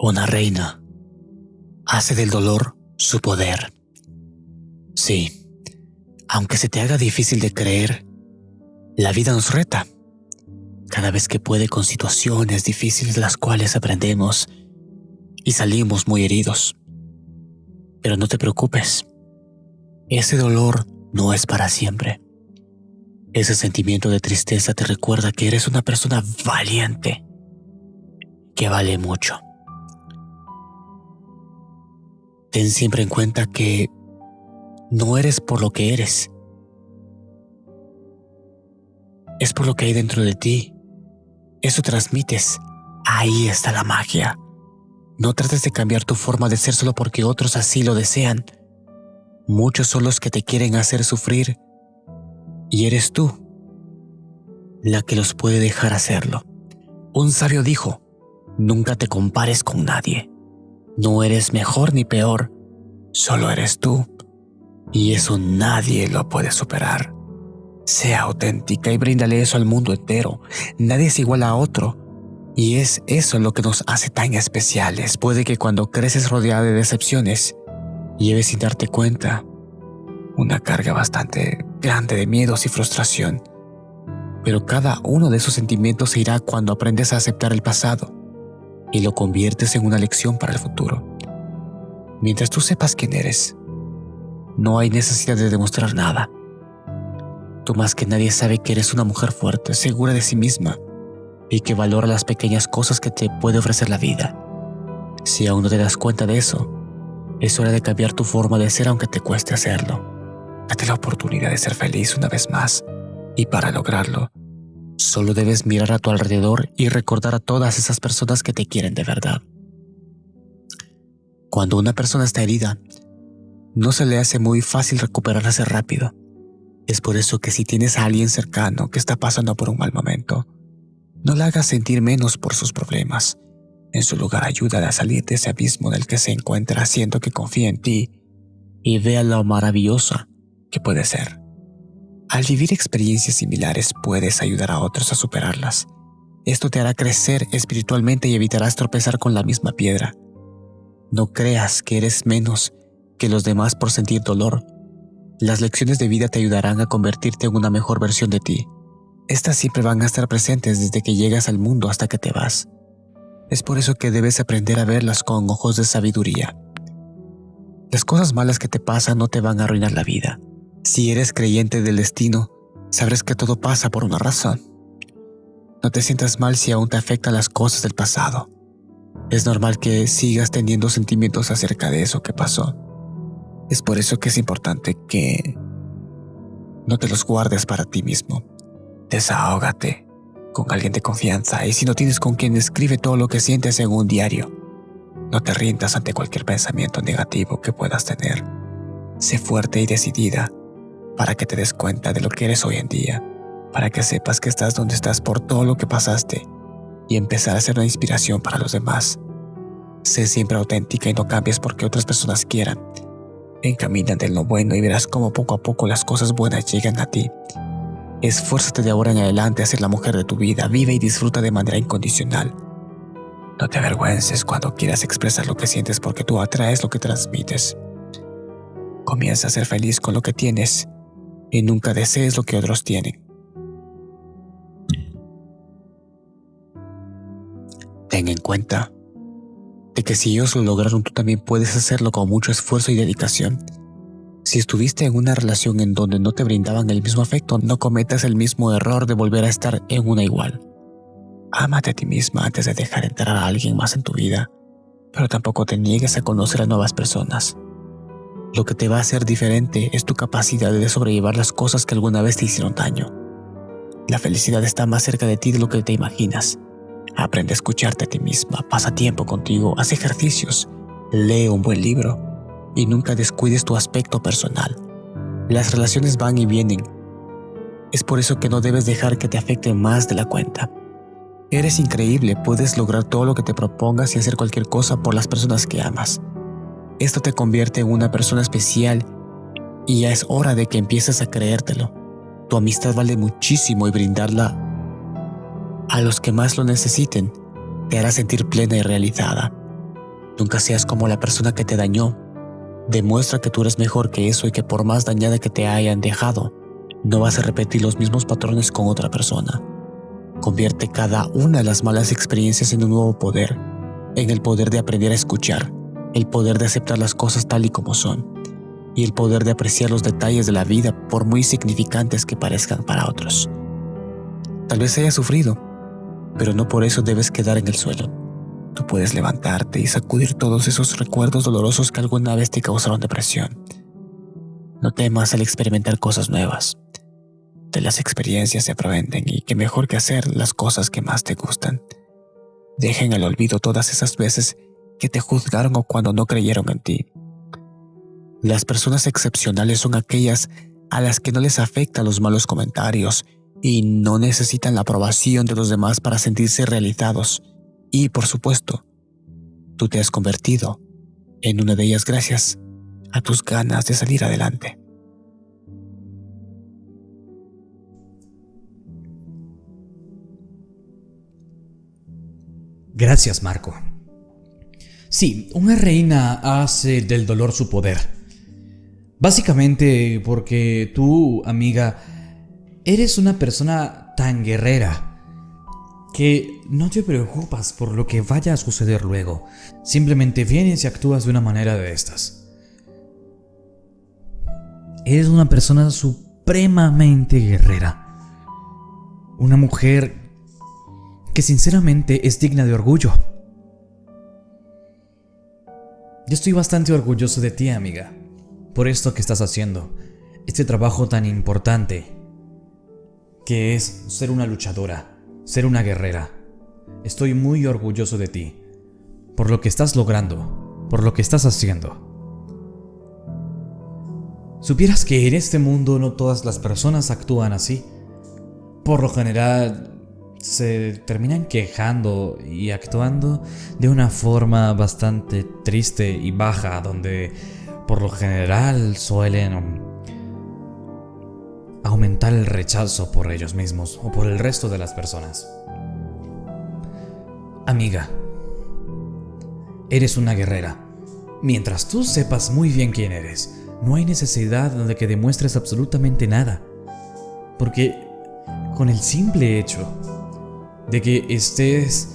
Una reina hace del dolor su poder. Sí, aunque se te haga difícil de creer, la vida nos reta. Cada vez que puede con situaciones difíciles las cuales aprendemos y salimos muy heridos. Pero no te preocupes, ese dolor no es para siempre. Ese sentimiento de tristeza te recuerda que eres una persona valiente, que vale mucho. Ten siempre en cuenta que no eres por lo que eres, es por lo que hay dentro de ti. Eso transmites. Ahí está la magia. No trates de cambiar tu forma de ser solo porque otros así lo desean. Muchos son los que te quieren hacer sufrir y eres tú la que los puede dejar hacerlo. Un sabio dijo, nunca te compares con nadie. No eres mejor ni peor, solo eres tú. Y eso nadie lo puede superar. Sea auténtica y bríndale eso al mundo entero. Nadie es igual a otro. Y es eso lo que nos hace tan especiales. Puede que cuando creces rodeada de decepciones, lleves sin darte cuenta una carga bastante grande de miedos y frustración. Pero cada uno de esos sentimientos se irá cuando aprendes a aceptar el pasado y lo conviertes en una lección para el futuro. Mientras tú sepas quién eres, no hay necesidad de demostrar nada. Tú más que nadie sabe que eres una mujer fuerte, segura de sí misma y que valora las pequeñas cosas que te puede ofrecer la vida. Si aún no te das cuenta de eso, es hora de cambiar tu forma de ser aunque te cueste hacerlo. Date la oportunidad de ser feliz una vez más. Y para lograrlo, solo debes mirar a tu alrededor y recordar a todas esas personas que te quieren de verdad. Cuando una persona está herida, no se le hace muy fácil recuperarse rápido. Es por eso que si tienes a alguien cercano que está pasando por un mal momento, no la hagas sentir menos por sus problemas. En su lugar, ayúdala a salir de ese abismo del que se encuentra haciendo que confíe en ti y vea lo maravillosa que puede ser. Al vivir experiencias similares puedes ayudar a otros a superarlas. Esto te hará crecer espiritualmente y evitarás tropezar con la misma piedra. No creas que eres menos que los demás por sentir dolor. Las lecciones de vida te ayudarán a convertirte en una mejor versión de ti. Estas siempre van a estar presentes desde que llegas al mundo hasta que te vas. Es por eso que debes aprender a verlas con ojos de sabiduría. Las cosas malas que te pasan no te van a arruinar la vida. Si eres creyente del destino, sabrás que todo pasa por una razón. No te sientas mal si aún te afectan las cosas del pasado. Es normal que sigas teniendo sentimientos acerca de eso que pasó. Es por eso que es importante que no te los guardes para ti mismo. Desahógate con alguien de confianza y si no tienes con quien escribe todo lo que sientes en un diario, no te rindas ante cualquier pensamiento negativo que puedas tener. Sé fuerte y decidida para que te des cuenta de lo que eres hoy en día, para que sepas que estás donde estás por todo lo que pasaste y empezar a ser una inspiración para los demás. Sé siempre auténtica y no cambies porque otras personas quieran. Encamínate en lo bueno y verás cómo poco a poco las cosas buenas llegan a ti. Esfuérzate de ahora en adelante a ser la mujer de tu vida, vive y disfruta de manera incondicional. No te avergüences cuando quieras expresar lo que sientes porque tú atraes lo que transmites. Comienza a ser feliz con lo que tienes y nunca desees lo que otros tienen. Ten en cuenta de que si ellos lo lograron, tú también puedes hacerlo con mucho esfuerzo y dedicación. Si estuviste en una relación en donde no te brindaban el mismo afecto, no cometas el mismo error de volver a estar en una igual. Ámate a ti misma antes de dejar entrar a alguien más en tu vida, pero tampoco te niegues a conocer a nuevas personas. Lo que te va a hacer diferente es tu capacidad de sobrellevar las cosas que alguna vez te hicieron daño. La felicidad está más cerca de ti de lo que te imaginas. Aprende a escucharte a ti misma, pasa tiempo contigo, haz ejercicios, lee un buen libro y nunca descuides tu aspecto personal. Las relaciones van y vienen. Es por eso que no debes dejar que te afecte más de la cuenta. Eres increíble, puedes lograr todo lo que te propongas y hacer cualquier cosa por las personas que amas. Esto te convierte en una persona especial y ya es hora de que empieces a creértelo. Tu amistad vale muchísimo y brindarla a los que más lo necesiten te hará sentir plena y realizada. Nunca seas como la persona que te dañó. Demuestra que tú eres mejor que eso y que por más dañada que te hayan dejado, no vas a repetir los mismos patrones con otra persona. Convierte cada una de las malas experiencias en un nuevo poder, en el poder de aprender a escuchar, el poder de aceptar las cosas tal y como son, y el poder de apreciar los detalles de la vida por muy significantes que parezcan para otros. Tal vez hayas sufrido, pero no por eso debes quedar en el suelo. Tú puedes levantarte y sacudir todos esos recuerdos dolorosos que alguna vez te causaron depresión. No temas al experimentar cosas nuevas. De las experiencias se aprenden y qué mejor que hacer las cosas que más te gustan. Dejen al olvido todas esas veces que te juzgaron o cuando no creyeron en ti. Las personas excepcionales son aquellas a las que no les afectan los malos comentarios y no necesitan la aprobación de los demás para sentirse realizados. Y, por supuesto, tú te has convertido en una de ellas gracias a tus ganas de salir adelante. Gracias, Marco. Sí, una reina hace del dolor su poder. Básicamente porque tú, amiga, eres una persona tan guerrera que no te preocupas por lo que vaya a suceder luego. Simplemente vienes y actúas de una manera de estas. Eres una persona supremamente guerrera. Una mujer que sinceramente es digna de orgullo. Yo estoy bastante orgulloso de ti, amiga, por esto que estás haciendo, este trabajo tan importante, que es ser una luchadora, ser una guerrera. Estoy muy orgulloso de ti, por lo que estás logrando, por lo que estás haciendo. ¿Supieras que en este mundo no todas las personas actúan así? Por lo general, se terminan quejando y actuando de una forma bastante triste y baja, donde por lo general suelen aumentar el rechazo por ellos mismos o por el resto de las personas. Amiga, eres una guerrera. Mientras tú sepas muy bien quién eres, no hay necesidad de que demuestres absolutamente nada. Porque con el simple hecho de que estés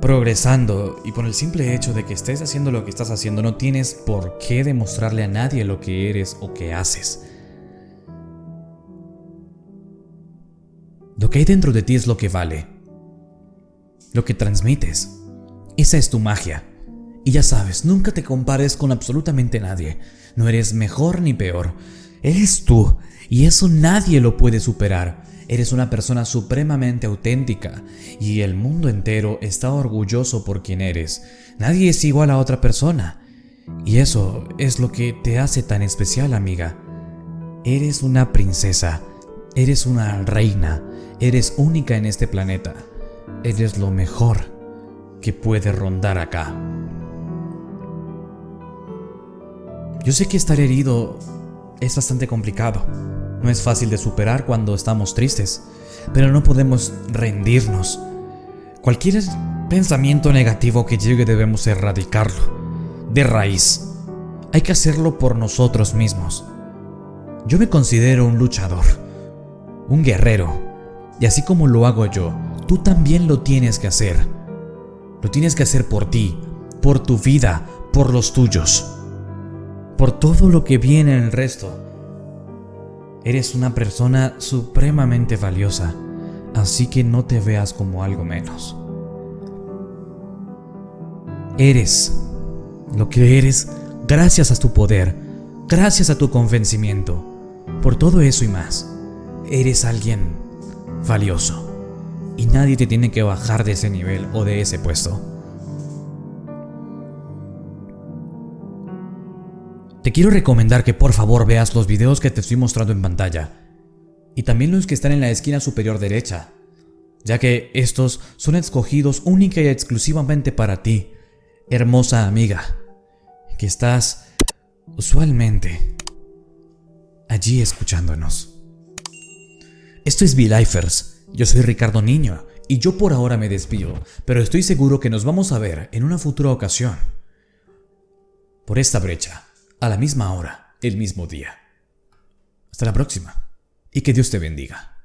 progresando y por el simple hecho de que estés haciendo lo que estás haciendo no tienes por qué demostrarle a nadie lo que eres o que haces. Lo que hay dentro de ti es lo que vale. Lo que transmites. Esa es tu magia. Y ya sabes, nunca te compares con absolutamente nadie. No eres mejor ni peor. Eres tú. Y eso nadie lo puede superar. Eres una persona supremamente auténtica y el mundo entero está orgulloso por quien eres. Nadie es igual a otra persona. Y eso es lo que te hace tan especial, amiga. Eres una princesa, eres una reina, eres única en este planeta. Eres lo mejor que puede rondar acá. Yo sé que estar herido es bastante complicado. No es fácil de superar cuando estamos tristes, pero no podemos rendirnos. Cualquier pensamiento negativo que llegue debemos erradicarlo, de raíz. Hay que hacerlo por nosotros mismos. Yo me considero un luchador, un guerrero, y así como lo hago yo, tú también lo tienes que hacer. Lo tienes que hacer por ti, por tu vida, por los tuyos, por todo lo que viene en el resto Eres una persona supremamente valiosa, así que no te veas como algo menos. Eres lo que eres gracias a tu poder, gracias a tu convencimiento. Por todo eso y más, eres alguien valioso. Y nadie te tiene que bajar de ese nivel o de ese puesto. Te quiero recomendar que por favor veas los videos que te estoy mostrando en pantalla, y también los que están en la esquina superior derecha, ya que estos son escogidos única y exclusivamente para ti, hermosa amiga, que estás usualmente allí escuchándonos. Esto es V-Lifers, yo soy Ricardo Niño, Y yo por ahora me despido, pero estoy seguro que nos vamos a ver en una futura ocasión. Por esta brecha, a la misma hora, el mismo día. Hasta la próxima, y que Dios te bendiga.